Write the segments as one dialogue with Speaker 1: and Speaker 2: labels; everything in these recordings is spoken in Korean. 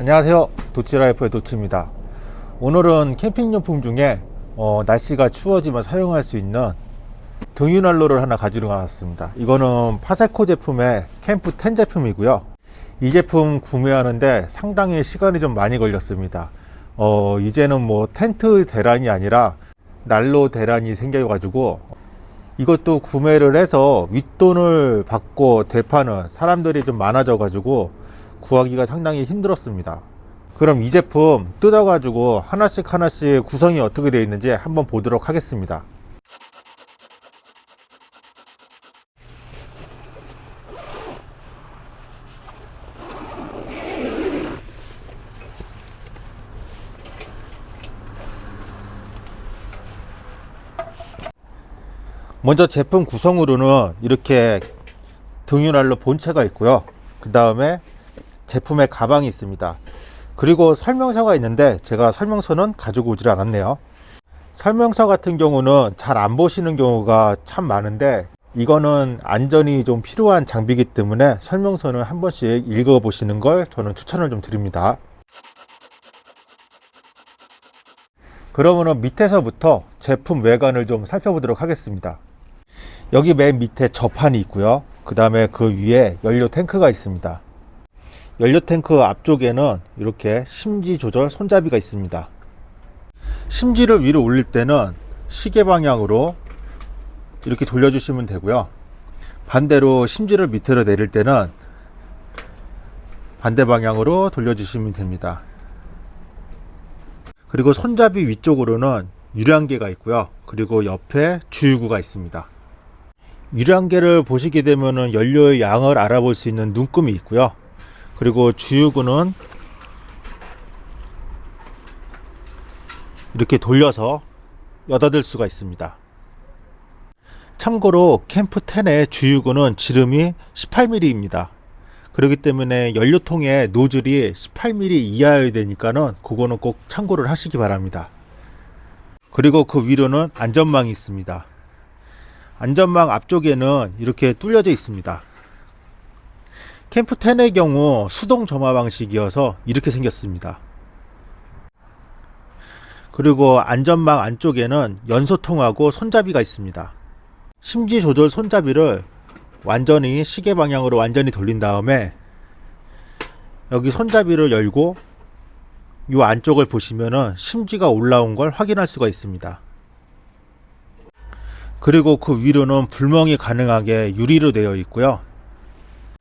Speaker 1: 안녕하세요. 도치라이프의 도치입니다. 오늘은 캠핑용품 중에 어, 날씨가 추워지면 사용할 수 있는 등유난로를 하나 가지러 나왔습니다. 이거는 파세코 제품의 캠프 10 제품이고요. 이 제품 구매하는데 상당히 시간이 좀 많이 걸렸습니다. 어, 이제는 뭐 텐트 대란이 아니라 난로 대란이 생겨 가지고 이것도 구매를 해서 윗돈을 받고 대파는 사람들이 좀 많아져 가지고 구하기가 상당히 힘들었습니다. 그럼 이 제품 뜯어 가지고 하나씩 하나씩 구성이 어떻게 되어 있는지 한번 보도록 하겠습니다. 먼저 제품 구성으로는 이렇게 등유난로 본체가 있고요. 그 다음에 제품의 가방이 있습니다. 그리고 설명서가 있는데 제가 설명서는 가지고 오질 않았네요. 설명서 같은 경우는 잘 안 보시는 경우가 참 많은데 이거는 안전이 좀 필요한 장비이기 때문에 설명서는 한 번씩 읽어 보시는 걸 저는 추천을 좀 드립니다. 그러면 밑에서부터 제품 외관을 좀 살펴보도록 하겠습니다. 여기 맨 밑에 접판이 있고요. 그 다음에 그 위에 연료 탱크가 있습니다 연료 탱크 앞쪽에는 이렇게 심지 조절 손잡이가 있습니다. 심지를 위로 올릴 때는 시계 방향으로 이렇게 돌려주시면 되고요. 반대로 심지를 밑으로 내릴 때는 반대 방향으로 돌려주시면 됩니다. 그리고 손잡이 위쪽으로는 유량계가 있고요. 그리고 옆에 주유구가 있습니다. 유량계를 보시게 되면 연료의 양을 알아볼 수 있는 눈금이 있고요 그리고 주유구는 이렇게 돌려서 여닫을 수가 있습니다. 참고로 캠프 10의 주유구는 지름이 18mm 입니다. 그렇기 때문에 연료통의 노즐이 18mm 이하여야 되니까는 그거는 꼭 참고를 하시기 바랍니다. 그리고 그 위로는 안전망이 있습니다. 안전망 앞쪽에는 이렇게 뚫려져 있습니다 캠프 10의 경우 수동 점화 방식이어서 이렇게 생겼습니다. 그리고 안전망 안쪽에는 연소통하고 손잡이가 있습니다. 심지 조절 손잡이를 완전히 시계 방향으로 완전히 돌린 다음에 여기 손잡이를 열고 이 안쪽을 보시면은 심지가 올라온 걸 확인할 수가 있습니다. 그리고 그 위로는 불멍이 가능하게 유리로 되어 있고요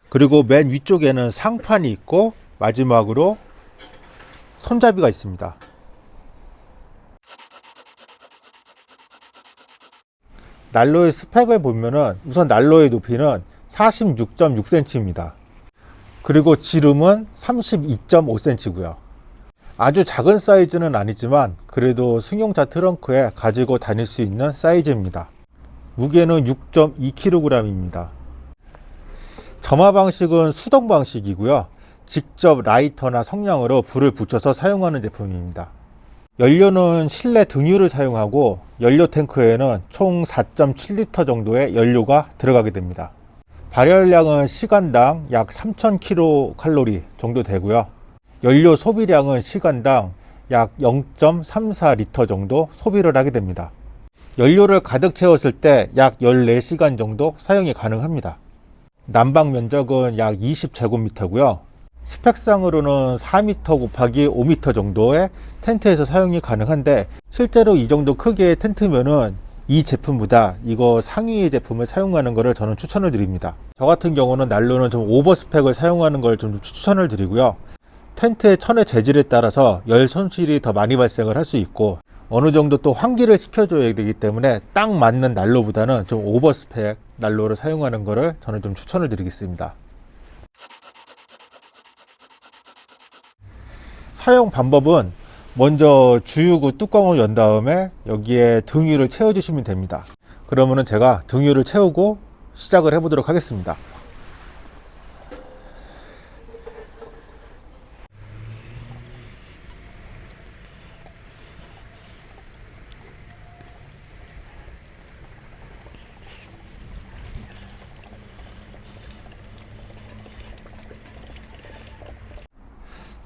Speaker 1: 그리고 맨 위쪽에는 상판이 있고 마지막으로 손잡이가 있습니다. 난로의 스펙을 보면은 우선 난로의 높이는 46.6cm 입니다. 그리고 지름은 32.5cm 고요. 아주 작은 사이즈는 아니지만 그래도 승용차 트렁크에 가지고 다닐 수 있는 사이즈입니다. 무게는 6.2kg 입니다 점화 방식은 수동 방식이고요. 직접 라이터나 성냥으로 불을 붙여서 사용하는 제품입니다. 연료는 실내 등유를 사용하고 연료 탱크에는 총 4.7리터 정도의 연료가 들어가게 됩니다. 발열량은 시간당 약 3000kcal 정도 되고요. 연료 소비량은 시간당 약 0.34리터 정도 소비를 하게 됩니다. 연료를 가득 채웠을 때 약 14시간 정도 사용이 가능합니다 난방 면적은 약 20제곱미터고요. 스펙상으로는 4m 곱하기 5m 정도의 텐트에서 사용이 가능한데 실제로 이 정도 크기의 텐트면은 이 제품보다. 이거 상위 제품을 사용하는 것을 저는 추천을 드립니다. 저 같은 경우는 난로는 좀 오버 스펙을 사용하는 걸 좀 추천을 드리고요. 텐트의 천의 재질에 따라서 열 손실이 더 많이 발생을 할 수 있고 어느 정도 또 환기를 시켜줘야 되기 때문에 딱 맞는 난로보다는 좀 오버 스펙 난로를 사용하는 것을 저는 좀 추천을 드리겠습니다. 사용 방법은 먼저 주유구 뚜껑을 연 다음에 여기에 등유를 채워 주시면 됩니다. 그러면은 제가 등유를 채우고 시작을 해 보도록 하겠습니다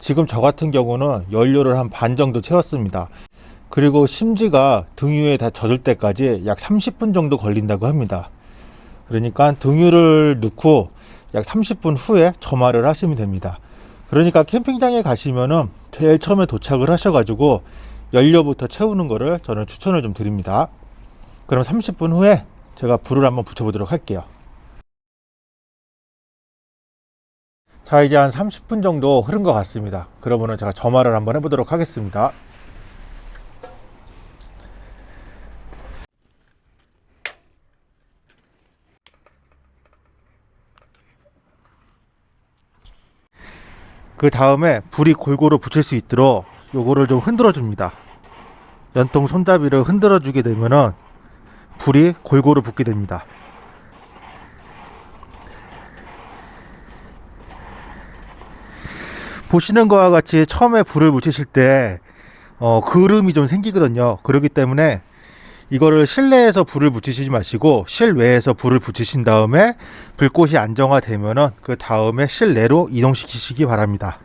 Speaker 1: 지금 저 같은 경우는 연료를 한 반 정도 채웠습니다. 그리고 심지가 등유에 다 젖을 때까지 약 30분 정도 걸린다고 합니다. 그러니까 등유를 넣고 약 30분 후에 점화를 하시면 됩니다. 그러니까 캠핑장에 가시면은 제일 처음에 도착을 하셔 가지고 연료부터 채우는 거를 저는 추천을 좀 드립니다. 그럼 30분 후에 제가 불을 한번 붙여 보도록 할게요. 자, 이제 한 30분 정도 흐른 것 같습니다. 그러면은 제가 점화를 한번 해보도록 하겠습니다. 그 다음에 불이 골고루 붙일 수 있도록 요거를 좀 흔들어 줍니다. 연통 손잡이를 흔들어 주게 되면은 불이 골고루 붙게 됩니다. 보시는 것과 같이 처음에 불을 붙이실 때 어, 그름이 좀 생기거든요. 그렇기 때문에 이거를 실내에서 불을 붙이시지 마시고 실외에서 불을 붙이신 다음에 불꽃이 안정화되면은 그 다음에 실내로 이동시키시기 바랍니다.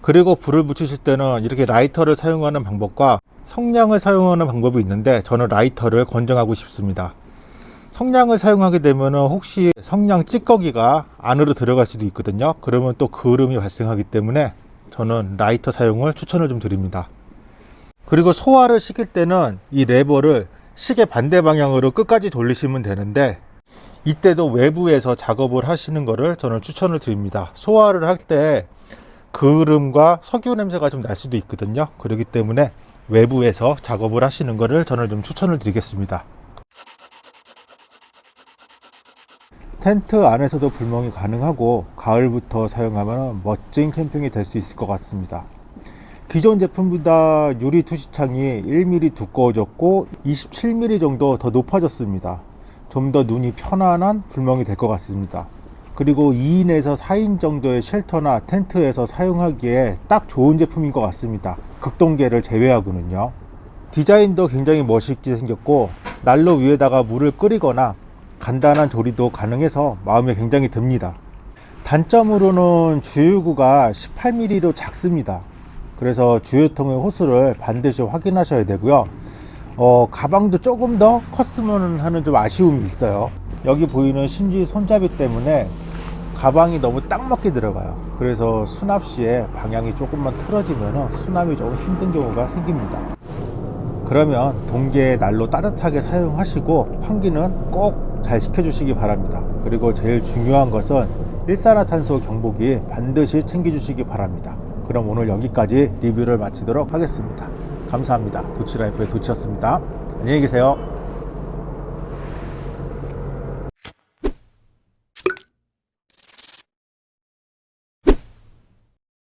Speaker 1: 그리고 불을 붙이실 때는 이렇게 라이터를 사용하는 방법과 성냥을 사용하는 방법이 있는데 저는 라이터를 권장하고 싶습니다. 성냥을 사용하게 되면은 혹시 성냥 찌꺼기가 안으로 들어갈 수도 있거든요. 그러면 또 그름이 발생하기 때문에 저는 라이터 사용을 추천을 좀 드립니다. 그리고 소화를 시킬 때는 이 레버를 시계 반대 방향으로 끝까지 돌리시면 되는데 이때도 외부에서 작업을 하시는 거를 저는 추천을 드립니다. 소화를 할 때 그름과 석유 냄새가 좀 날 수도 있거든요. 그렇기 때문에 외부에서 작업을 하시는 거를 저는 좀 추천을 드리겠습니다. 텐트 안에서도 불멍이 가능하고 가을부터 사용하면 멋진 캠핑이 될 수 있을 것 같습니다. 기존 제품보다 유리 투시창이 1mm 두꺼워졌고 27mm 정도 더 높아졌습니다. 좀 더 눈이 편안한 불멍이 될 것 같습니다. 그리고 2인에서 4인 정도의 쉘터나 텐트에서 사용하기에 딱 좋은 제품인 것 같습니다. 극동계를 제외하고는요. 디자인도 굉장히 멋있게 생겼고 난로 위에다가 물을 끓이거나 간단한 조리도 가능해서 마음에 굉장히 듭니다. 단점으로는 주유구가 18mm로 작습니다. 그래서 주유통의 호스를 반드시 확인하셔야 되고요. 어, 가방도 조금 더 컸으면 하는 좀 아쉬움이 있어요. 여기 보이는 심지 손잡이 때문에 가방이 너무 딱 맞게 들어가요. 그래서 수납 시에 방향이 조금만 틀어지면 수납이 조금 힘든 경우가 생깁니다. 그러면 동계 난로 따뜻하게 사용하시고 환기는 꼭 잘 시켜주시기 바랍니다. 그리고 제일 중요한 것은 일산화탄소 경보기 반드시 챙겨주시기 바랍니다. 그럼 오늘 여기까지 리뷰를 마치도록 하겠습니다. 감사합니다. 도치라이프의 도치였습니다. 안녕히 계세요.